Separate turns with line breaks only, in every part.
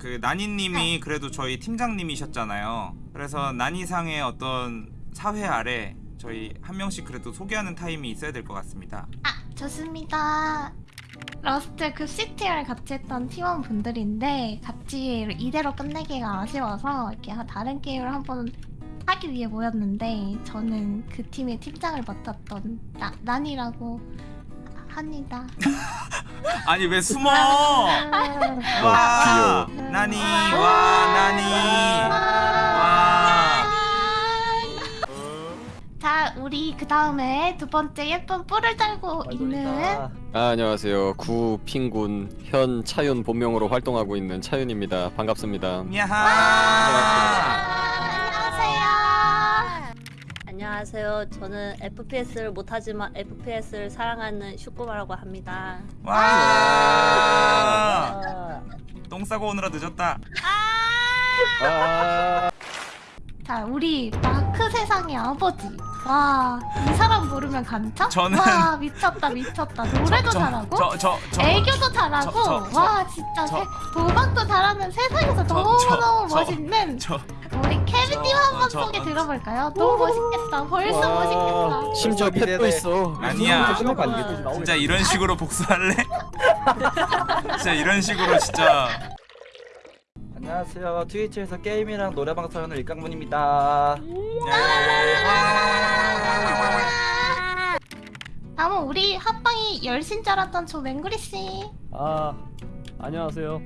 그 나니님이 그래도 저희 팀장님이셨잖아요. 그래서 나니상의 어떤 사회 아래 저희 한 명씩 그래도 소개하는 타임이 있어야 될 것 같습니다.
아 좋습니다. 러스트 그 CTR 같이 했던 팀원분들인데 같이 이대로 끝내기가 아쉬워서 이렇게 다른 게임을 한번 하기 위해 모였는데 저는 그 팀의 팀장을 맡았던 나, 난이라고 합니다.
아니 왜 숨어?
아,
와 나니 와 나니 와.
자 우리 그 다음에 두 번째 예쁜 뿔을 달고 있는
아, 안녕하세요. 구 핑군 현 차윤 본명으로 활동하고 있는 차윤입니다. 반갑습니다.
야하.
안녕하세요.
저는 FPS를 못하지만 FPS를 사랑하는 슈꾸마라고 합니다.
와. 똥 싸고 오느라 늦었다.
아,
자 우리 마크 세상의 아버지 와 이 사람 모르면 간첩?
저는-
와 미쳤다 미쳤다 노래도 잘하고
저 저 저.
애교도 잘하고
저- 저-
와 진짜
저-
세- 도박도 잘하는 세상에서
저-
너무너무
저-
멋있는
저
케빈님
저-
한번
저-
소개 들어볼까요? 너무 멋있겠다 벌써
와,
멋있겠다
심지어 pet도 있어.
아니야.
어,
진짜 이런 식으로 복수할래? 진짜 이런 식으로 진짜
안녕하세요. 트위치에서 게임이랑 노래방 사연을 일강문입니다.
다음은 우리 합방이 열신 줄 알았던 저 맹구리 씨
아 안녕하세요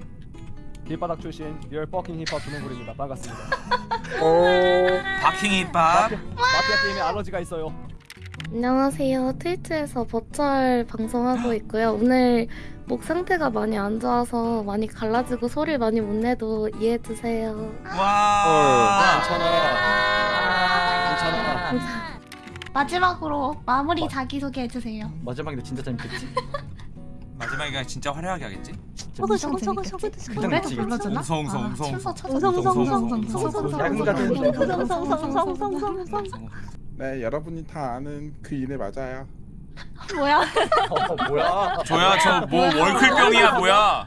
길바닥 출신 real fucking 힙합 조맹구리입니다 반갑습니다
바킹 힙합
마피아 게임에 알러지가 있어요
안녕하세요. 트위치에서 버추얼 방송하고 있고요. 오늘 목 상태가 많이 안 좋아서 많이 갈라지고 소리 많이 못 내도 이해해 주세요.
와
괜찮아.
괜찮아.
마지막으로 마무리 자기소개 해주세요
마지막에 진짜 재밌겠지?
마지막에 진짜 화려하게 하겠지?
저거 저거 저거? 저거 저거
노래도. 불러주나?
웅성, 웅성,
아,
웅성, 웅성.
네, 여러분이 다 아는 그 일에 맞아요.
뭐야?
어, 뭐야?
조야 저 뭐 월클병이야 뭐야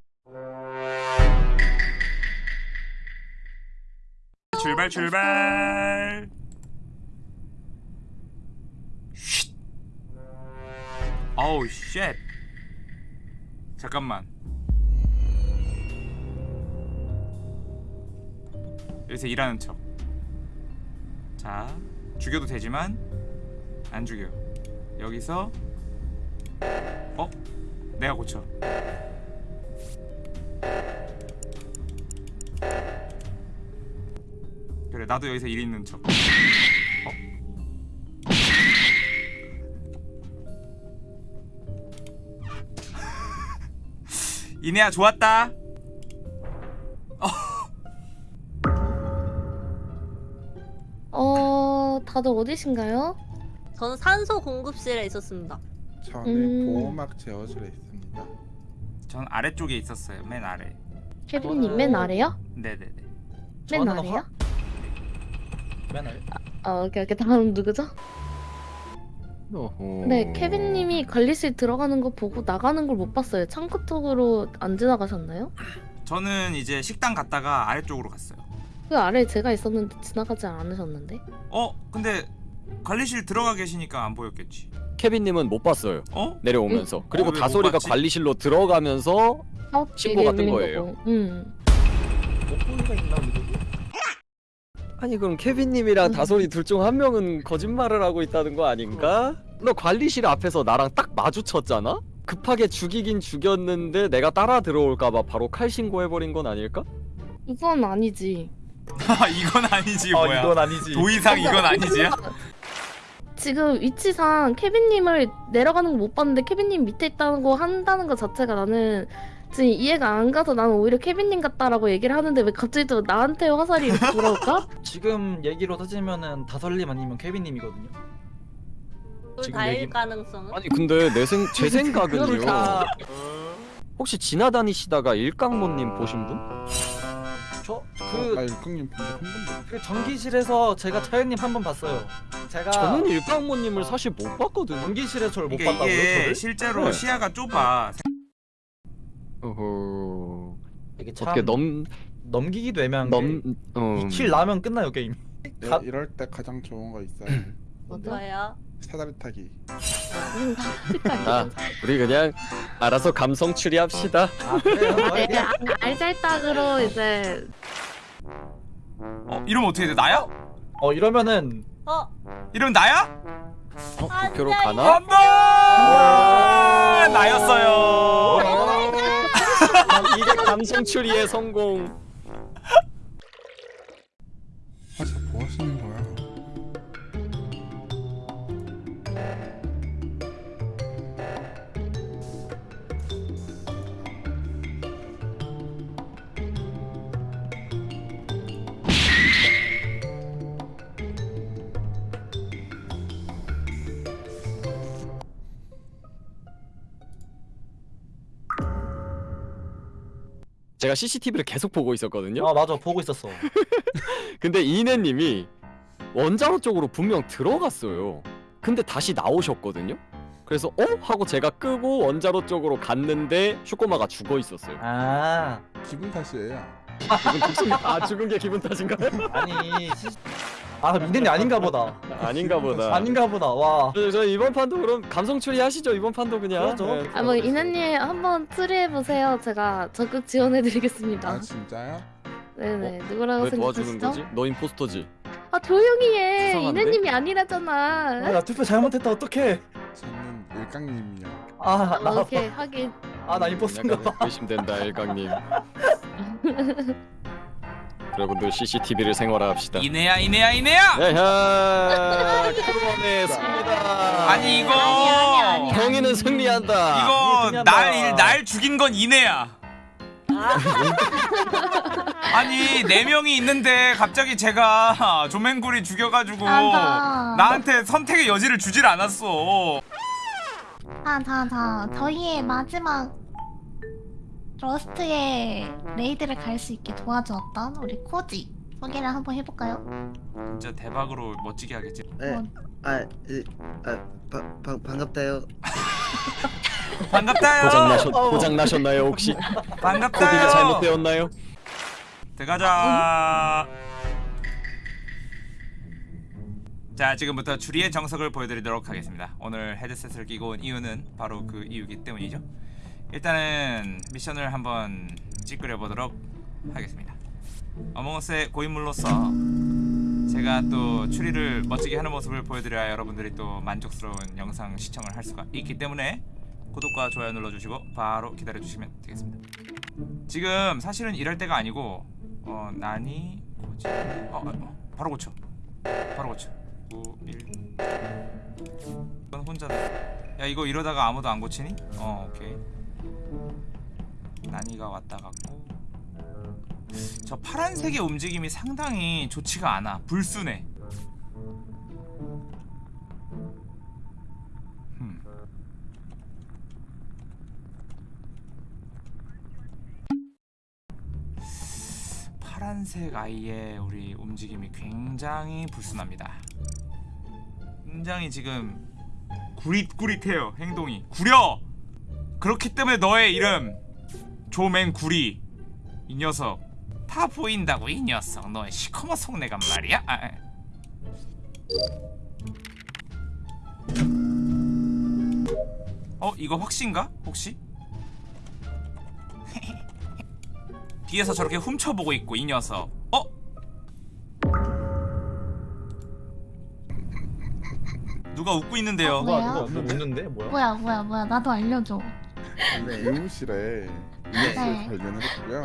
출발 출발 쉿 어우 쉣 잠깐만 여기서 일하는 척 자 죽여도 되지만 안 죽여. 여기서 어? 내가 고쳐. 그래 나도 여기서 일 있는 척. 어? 이내야 좋았다
다들 어디신가요?
저는 산소 공급실에 있었습니다.
저는
음.
보호막 제어실에 있습니다.
전 아래쪽에 있었어요 맨 아래
케빈님 맨 아래요?
네네네
맨 아래요?
화- 맨 아래.
어, 오케이, 오케이. 다음 누구죠?
어허.
네, 케빈님이 관리실 들어가는 거 보고 나가는 걸 못 봤어요. 창고 쪽으로 안 지나가셨나요?
저는 이제 식당 갔다가 아래쪽으로 갔어요
그 아래에 제가 있었는데 지나가지 않으셨는데?
어? 근데 관리실 들어가 계시니까 안 보였겠지
케빈님은 못 봤어요.
어?
내려오면서. 그리고
어, 봤지?
관리실로 들어가면서
사업
신고가 뜬
밀린
거예요.
응.
목소리가 있나 우리?
아니 그럼 케빈님이랑 다솔이 둘 중 한 명은 거짓말을 하고 있다는 거 아닌가? 너 관리실 앞에서 나랑 딱 마주쳤잖아? 급하게 죽이긴 죽였는데 내가 따라 들어올까봐 바로 칼 신고해버린 건 아닐까?
이건 아니지.
아 이건 아니지
어,
뭐야
이건 아니지.
도이상 이건 아니지야?
지금 위치상 케빈님을 내려가는 거 못 봤는데 케빈님 밑에 있다는 거 한다는 거 자체가 나는 지금 이해가 안 가서 나는 오히려 케빈님 같다라고 얘기를 하는데 왜 갑자기 또 나한테 화살이 돌아올까?
지금 얘기로 따지면은 다설님 아니면 케빈님이거든요.
다일
얘기-
가능성은?
아니 근데 내 생, 제 생각은요 혹시 지나다니시다가 일강모님 보신 분?
저나그한 번도.
그 전기실에서 제가 차연님 한 번 봤어요. 제가
저는 일강모님을 사실 못 봤거든요
전기실에 저를 못
그러니까
봤다고요,
이게
저를?
실제로
네.
시야가 좁아
어허...
이게 참
어떻게 넘
넘기기도 애매한
넘 어.
게킬 나면 끝나요 게임.
네,
가-
이럴 때 가장 좋은 거 있어요.
뭐예요?
사다리 타기.
아, 우리 그냥 알아서 감성 추리합시다.
아 그래요?
네, 아, 알잘딱으로 이제
어 이러면 어떻게 돼? 나야?
어 이러면은
어?
이러면 나야?
어,
안
도쿄로
돼,
가나?
안돼 나였어요.
이게 감성 추리의 성공. 제가 CCTV를 계속 보고 있었거든요.
아 맞아 보고 있었어.
근데 이내님이 원자로 쪽으로 분명 들어갔어요. 근데 다시 나오셨거든요. 그래서 어 하고 제가 끄고 원자로 쪽으로 갔는데 슈꼬마가 죽어 있었어요.
아
기분 탓이에요.
기분 탓인 아 죽은 게 기분 탓인가요?
아니 시... 아 민현이 아닌가 보다.
아닌가 보다.
아닌가 보다. 와.
저, 저 이번 판도 그럼 감성 추리 하시죠. 이번 판도 그냥.
그러죠.
네.
아뭐 이나님 한번 트리해 보세요. 제가 적극 지원해드리겠습니다.
아 진짜요?
네네 누구라고
왜 도와주는
생각하시죠?
거지? 너 임포스터지.
아 조용히 해.
수상한데?
이나님이 아니라잖아.
아, 나 투표 잘못했다 어떡해.
저는 일강님이요.
아나
어, 오케이 하긴.
아나 임포스인가 봐.
의심된다 일강님. 여러분들 CCTV를 생활화합시다.
이내야 이내야 이내야.
야야 crew원의 승리다.
아니 이거.
정의는 승리한다.
이거
승리한다.
날날 죽인 건 이내야. 아니 네 명이 있는데 갑자기 제가 조맹구리 죽여가지고. 나한테 선택의 여지를 주질 않았어.
자, 자, 자. 저희의 마지막 러스트의 raid를 갈 수 있게 도와주었던 우리 코지 소개를 한번 해볼까요?
진짜 대박으로 멋지게 하겠지.
네.
뭐,
아, 이, 아, 바, 바, 반갑다요.
반갑다요.
고장 나셨 고장 나셨나요 혹시?
반갑다요.
코디가 잘못되었나요?
들어가자. 자 지금부터 주리의 정석을 보여드리도록 하겠습니다. 오늘 헤드셋을 끼고 온 이유는 바로 그 이유기 때문이죠. 일단은 미션을 한번 찌끄려 보도록 하겠습니다. 어몽어스의 고인물로서 제가 또 추리를 멋지게 하는 모습을 보여드려야 여러분들이 또 만족스러운 영상 시청을 할 수가 있기 때문에 구독과 좋아요 눌러주시고 바로 기다려주시면 되겠습니다. 지금 사실은 이럴 때가 아니고 어 난이 고지 어, 어, 어 바로 고쳐 바로 고쳐 9 1 이건 혼자 야 이거 이러다가 아무도 안 고치니? 어 오케이 난이가 왔다 갔고. 저 파란색의 움직임이 상당히 좋지가 않아. 불순해. 음. 파란색 아이의 우리 움직임이 굉장히 불순합니다. 굉장히 지금 구릿구릿해요 행동이. 구려 그렇기 때문에 너의 이름 조맹구리 이 녀석 다 보인다고 이 녀석 너의 시커먼 속내가 말이야 아, 아. 어 이거 확신가 혹시 뒤에서 저렇게 훔쳐보고 있고 이 녀석 어? 누가 웃고 있는데요
뭐야?
누가 누가 웃는데 뭐야?
뭐야, 뭐야, 뭐야. 나도 알려줘.
네, 의무실에
네.
이것을 발견했고요.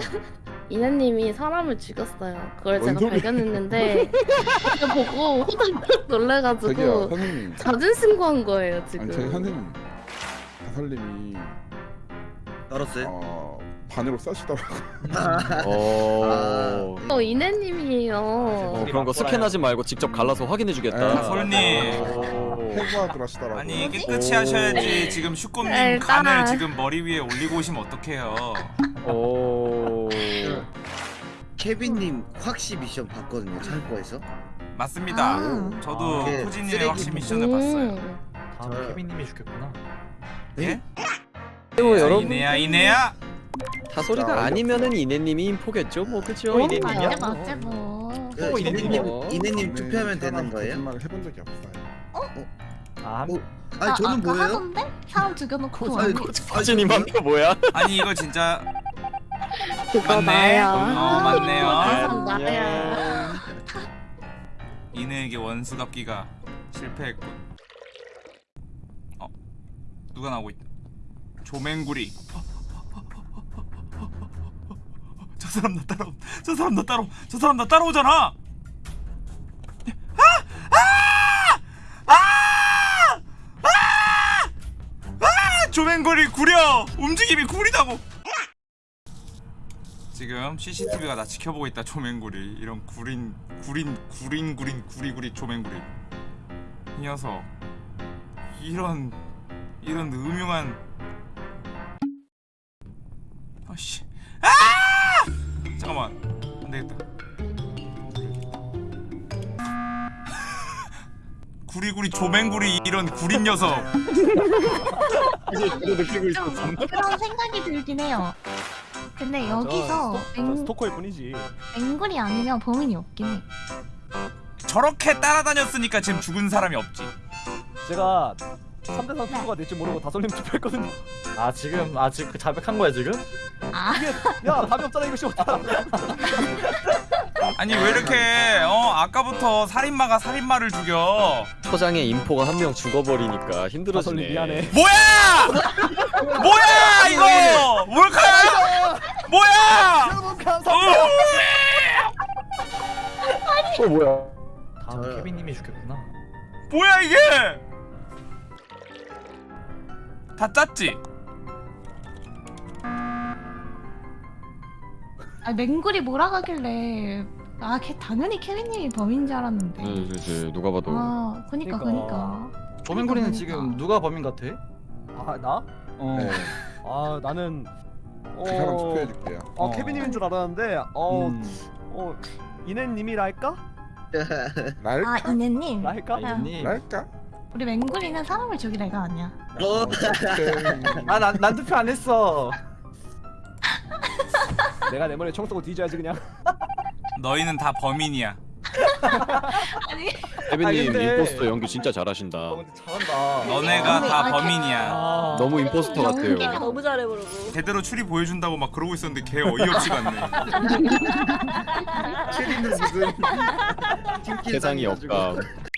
이나님이 사람을 죽였어요. 그걸
뭔
제가
소리?
발견했는데 그거 보고 호들갑 놀래가지고
선생님.
자진 신고한 거예요
아니 저희
지금.
선생님 다설님이
떨었어요?
어 반으로 써시더라고.
어.
어 이나님이에요.
어, 그런 거 스캔하지 말고 직접 갈라서 확인해주겠다.
아,
설님.
해부하들 하시더라고.
아니? 깨끗이 하셔야지 지금 슈꼼님
에이,
간을
따라.
지금 머리 위에 올리고 오시면 어떡해요
오.
케빈님 확시 미션 봤거든요. 창고에서.
맞습니다
아.
저도
아, 그
코지님의
쓰레기
확시 미션을 봤어요
다음 케빈님이 죽겠구나.
예?
그리고
야,
여러분
이내야 이내야
어이없어.
아니면은 이내님이 인포겠죠 뭐 그죠
어,
이내님이야
맞지 맞지 뭐.
그
어,
이네님
어.
이네님 투표하면 되는 거예요?
거짓말을 해본 적이 없어요.
아, 한-
어? 아니 저는
아까
뭐예요?
하던데? 사람 죽여놓고
아니,
아니,
코지님 한표 뭐야?
아니 이거 진짜
그거
맞네.
나야.
어 맞네요.
그거 나야.
이내에게 원수 갚기가 실패했군. 어 누가 나오고 있다. 조맹구리. 저 사람 나 따라. 저 사람 나 따라. 저 사람 나 따라오잖아. 아! 아! 움직임이 구리다고. 지금 CCTV가 나 지켜보고 있다 조맹구리. 이런 구린 구린 구린 구린 구리구리 조맹구리. 이 녀석. 이런 이런 음흉한. 아씨. 아! 잠깐만. 안 되겠다 구리구리 조맹구리 이런 구린 녀석
이거 느끼고
좀 그런 생각이 들긴 해요. 근데
저
여기서
스토- 저
맹,
스토커일 뿐이지.
맹굴이 아니면 범인이 없긴 해.
저렇게 따라다녔으니까 지금 죽은 사람이 없지
제가 3대3 투표가 될지 모르고 다솔님 투표했거든요.
아 지금 아 지금 그 자백한 거야 지금?
아,
야 답이 없잖아 이거 씨발.
아니 왜 이렇게 어 아까부터 살인마가 살인마를 죽여?
초장에 인포가 한 명 죽어버리니까 힘들어지네.
미안해.
뭐야! 뭐야 이거! 몰카야? 뭐야. 어,
어 뭐야?
다음
저요.
케빈님이 죽겠구나.
뭐야 이게? 다 짰지?
아 맹굴이 몰아가길래 아 걔 당연히 케빈님이 범인인 줄 알았는데.
네, 네, 네, 누가 봐도
아, 그니까
그러니까.
그니까.
조맹구리는
그러니까.
지금 누가 범인 같아?
아 나?
어.
네.
아 나는 어.
그 사람 투표해줄게요.
어,
어.
케빈님인 줄 알았는데 어,
음.
어 이네님이랄까?
랄까?
아 이내님.
랄까?
아, 이님.
랄까?
우리 맹굴이는 사람을 죽일 애가 아니야.
어?
아난 난 투표 안 했어.
내가 내 머리에 총 쏘고 뒤져야지 그냥.
너희는 다 범인이야
아니
아, 근데-
임포스터 연기 진짜 잘하신다
어 근데 잘한다.
너네가 다
아니,
범인이야
아.
너무 임포스터 같아요
연기가
너무 잘해 부르고.
제대로 추리 보여준다고 막 그러고 있었는데 걔 어이없이 갔네
체리는 무슨
세상이. 없감